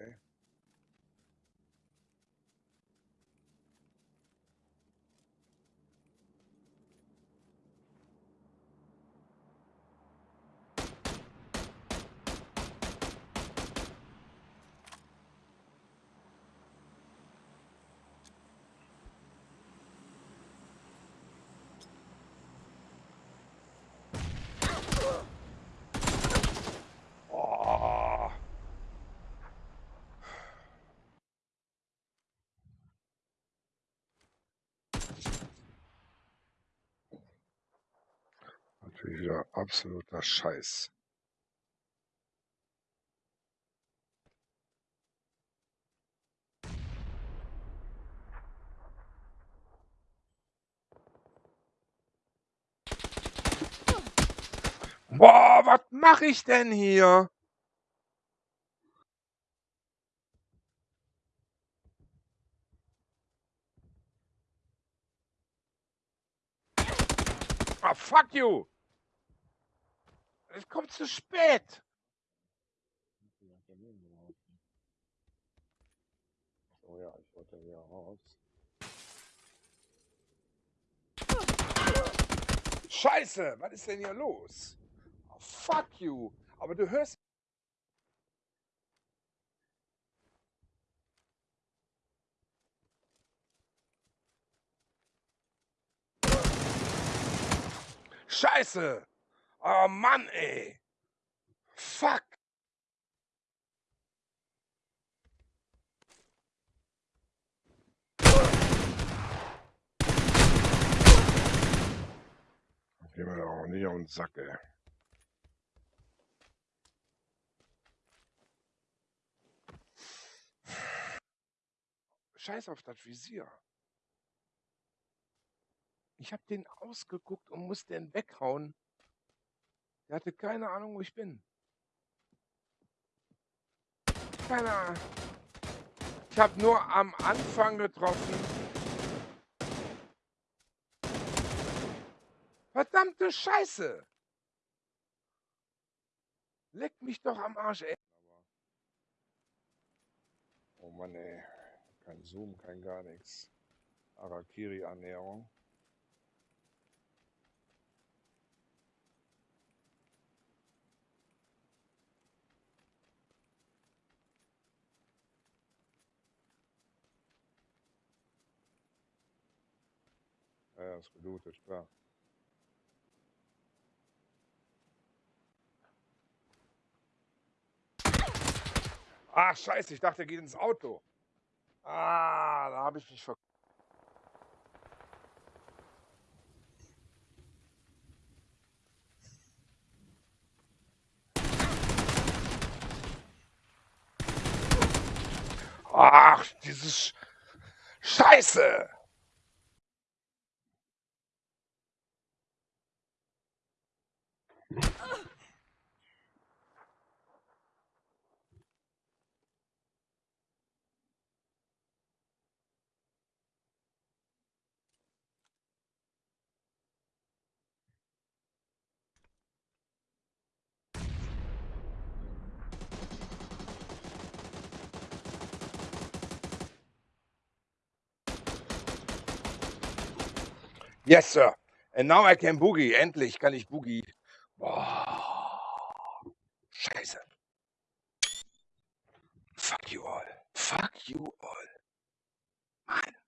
Okay. Natürlich wieder absoluter Scheiß. Boah, was mache ich denn hier? Ah, fuck you! Es kommt zu spät. Oh ja, ich wollte hier raus. Scheiße, was ist denn hier los? Oh, fuck you. Aber du hörst. Scheiße. Oh Mann, ey. Fuck. Geh mir auch nicht auf den Sack, ey. Scheiß auf das Visier. Ich hab den ausgeguckt und musste den weghauen. Der hatte keine Ahnung, wo ich bin. Keine Ahnung. Ich hab nur am Anfang getroffen. Verdammte Scheiße! Leck mich doch am Arsch, ey. Oh Mann, ey. Kein Zoom, kein gar nichts. Arakiri-Ernährung. Ja, ist gelootet, klar. Ach, scheiße, ich dachte, er geht ins Auto. Ah, da habe ich mich ver... Ach, dieses Scheiße! Yes, sir. And now I can boogie. Endlich kann ich boogie. Oh, scheiße. Fuck you all. Fuck you all. Mann.